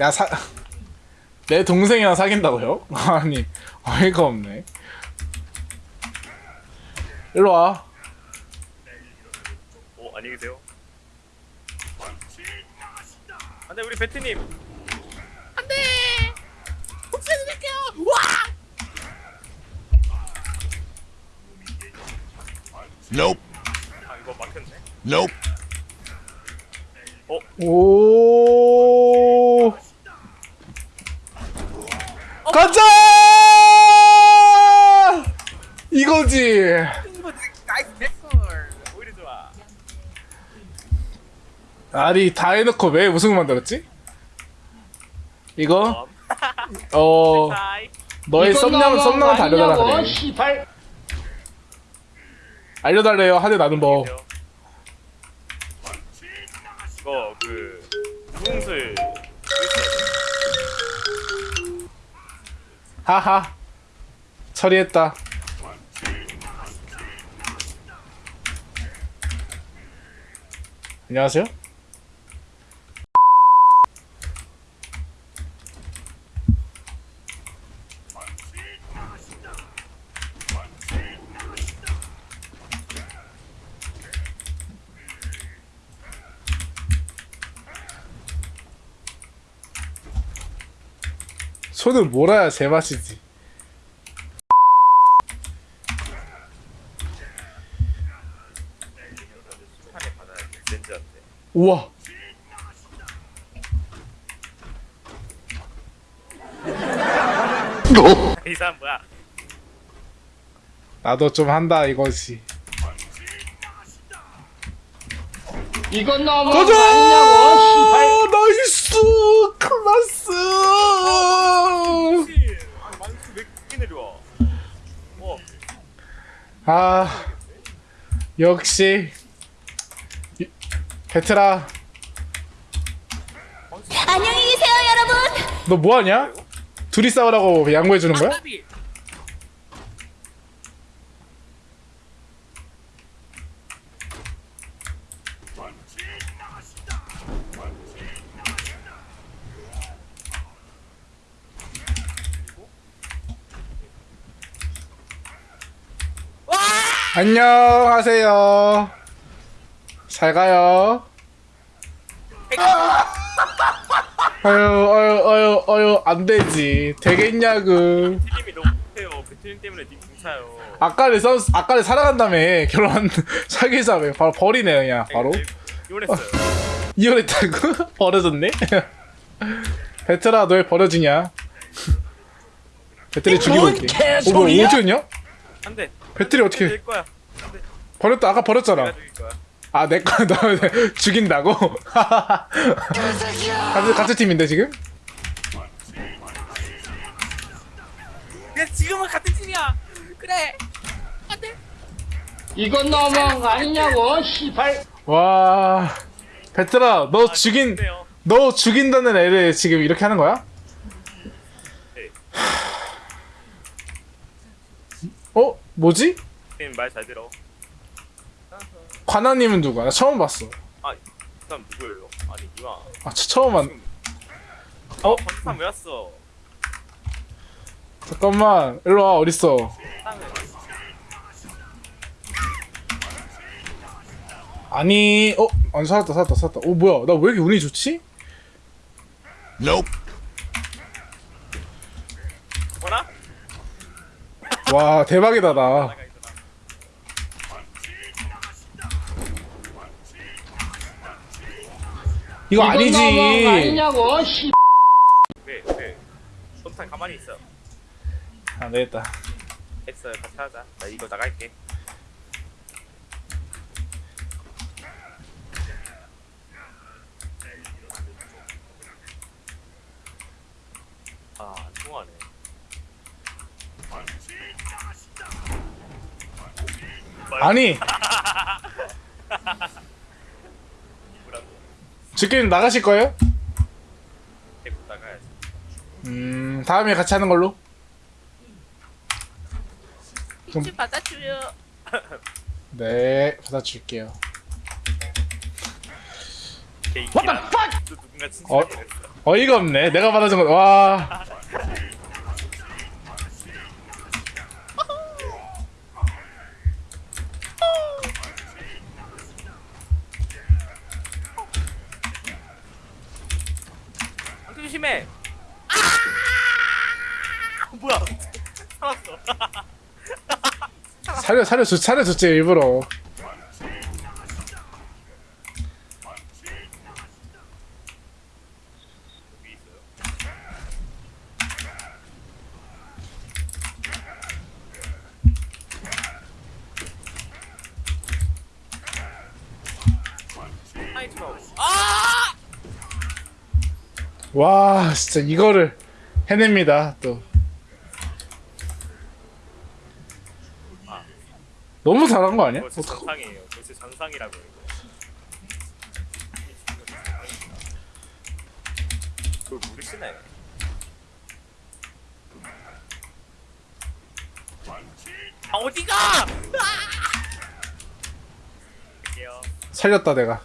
야 사... 내 동생이랑 사귄다고요? 아니 어이가 없네 일로와 오 어, 안녕히 계세요. 안돼 우리 베트님. Nope. 아 이거 막혔네. Nope. 오 가자 이거지. 아니 다 해놓고 왜 우승을 만들었지? 이거 어. 어. 너의 썸남 썸남을 알려달라 그래 알려달래요 하대 나는 법 이거 그 무궁술 하하. 처리했다. 안녕하세요 손을 몰아야 제맛이지. 우와. 이 사람 뭐야? 나도 좀 한다 이거지 이건 너무 가자! 나이스! 클라스 아 만수 왜 이렇게 내려와? 어. 아 역시 이- 베트라 안녕히 계세요, 여러분. 너 뭐하냐? 둘이 싸우라고 양보해 주는 거야? 안녕하세요. 잘 가요. 아유, 어유, 어유, 어유, 안 되지. 되겠냐고. 베트님이 너무 못해요. 베트님 때문에 님 공차요. 아까를 써, 아까를 살아간다며. 결혼, 사귀자며. 바로 버리네, 그냥, 바로. 이혼했어요. 이혼했다고? 버려졌네? 베트라, 너왜 버려지냐? 배터리 죽이고 뭔 있게. 어, 뭐, 오즈였냐? 안 돼. 배터리 어떻게, 될 거야. 버렸다, 아까 버렸잖아. 아, 내 거, 너 죽인다고? 같은, 같은 팀인데, 지금? 그래 지금은 같은 팀이야. 그래. 이건 너무 아니냐고 시발 와, 베트라, 너 아, 죽인, 좋네요. 너 죽인다는 애를 지금 이렇게 하는 거야? 네. 어? 뭐지? 말 잘 들어. 관아님은 누구야? 나 처음 봤어. 아, 이 사람 누구예요? 아니 이마. 아, 저 처음 봤. 어? 방탄 왜 왔어? 잠깐만, 일로 와, 어딨어? 아니, 어? 안 살았다, 살았다, 살았다. 어, 뭐야? 나 왜 이렇게 운이 좋지? Nope. 뭐라? 와, 대박이다, 나. 이거 아니지. 아니냐고 시 왜? 왜? 손탄 가만히 있어. 안 되겠다. 했어요. 같이 하자. 나 이거 나갈게. 아, 안 통하네. 아니? 지금 나가실 거예요? 음, 다음에 같이 하는 걸로. 좀 받아줘요. 네, 받아줄게요. 개인기라. 또 누군가 어? 어이가 없네. 내가 받아준 거. 와. 안돼 조심해. 아! 뭐야? 살았어. 살려 살려 줬 살려 줬지 일부러. 여기 있어요. 하이트로. 아! 와 진짜 이거를 해냅니다 또. 너무 잘한 거 아니야? 벌써 정상이에요. 벌써 정상이라고요. 이거. 그걸 모르시네. 아 어디가? 갈게요. 살렸다 내가.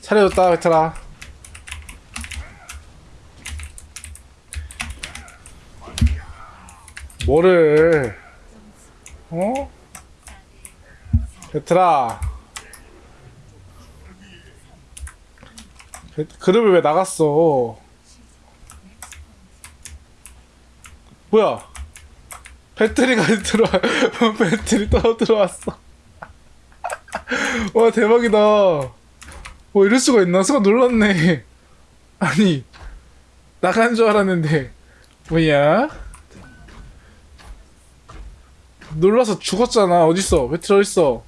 살려줬다 베트라. 뭐를? 어? 베트라. 베, 그룹을 왜 나갔어? 뭐야? 배터리가 들어와. 배터리 또 들어왔어. 와 대박이다. 와 이럴 수가 있나? 수가 놀랐네. 아니 나간 줄 알았는데 뭐야? 놀라서 죽었잖아. 어딨어? 배틀 어딨어?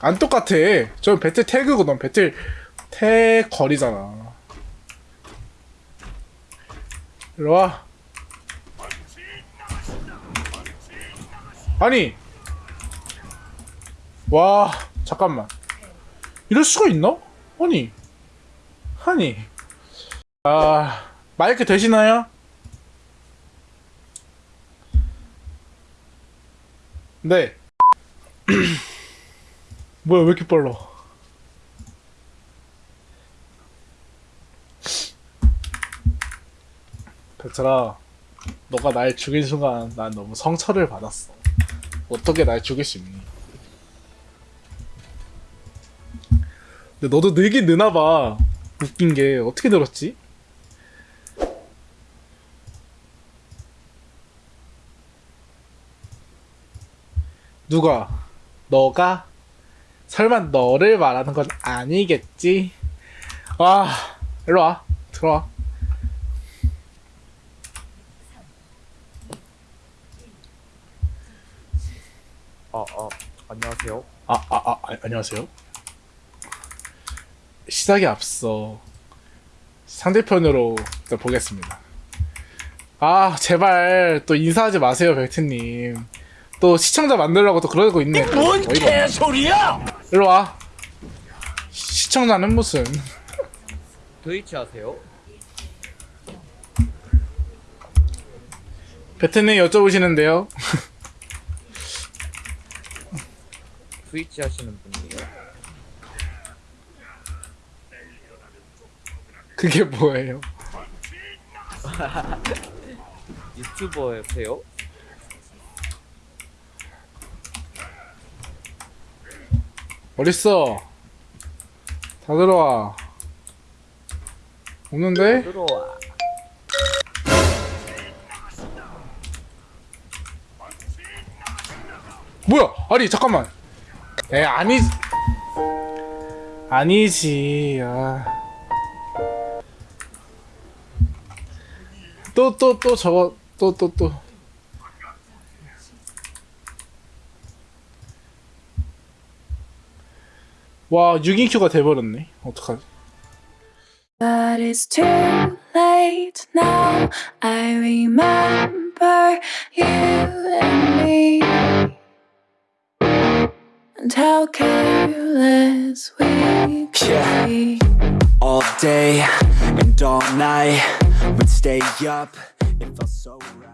안 똑같아. 저 배틀 태그거든. 배틀 태 거리잖아. 이리 와. 아니 와 잠깐만 이럴 수가 있나? 아니 아니 아 마이크 되시나요? 네 뭐야 왜 이렇게 빨라 베트라 너가 날 죽인 순간 난 너무 성처를 받았어 어떻게 날 죽일 수 있니 근데 너도 늘긴 느나봐. 웃긴 게 어떻게 들었지? 누가? 너가? 설마 너를 말하는 건 아니겠지? 와, 일로 와. 들어와. 아, 아, 안녕하세요. 아, 아, 아, 아, 안녕하세요. 시작에 앞서 상대편으로 보겠습니다. 아, 제발 또 인사하지 마세요, 벨트님. 또 시청자 만들려고 또 그러고 있네. 뭔 개소리야! 일로 와. 시청자는 무슨? 트위치 하세요? 베트님 여쭤보시는데요. 트위치 하시는 분이에요? 그게 뭐예요? 유튜버세요? 어딨어? 다 들어와. 없는데? 들어와. 뭐야? 아니 잠깐만. 에 아니지. 아니지. 아. 또또또 저거 또 또 또. 와 6인큐가 돼버렸네. 어떡하지? But it's too late now. I remember you and me. And how careless we could Yeah. be. all day and all night. We'd stay up, it felt so right.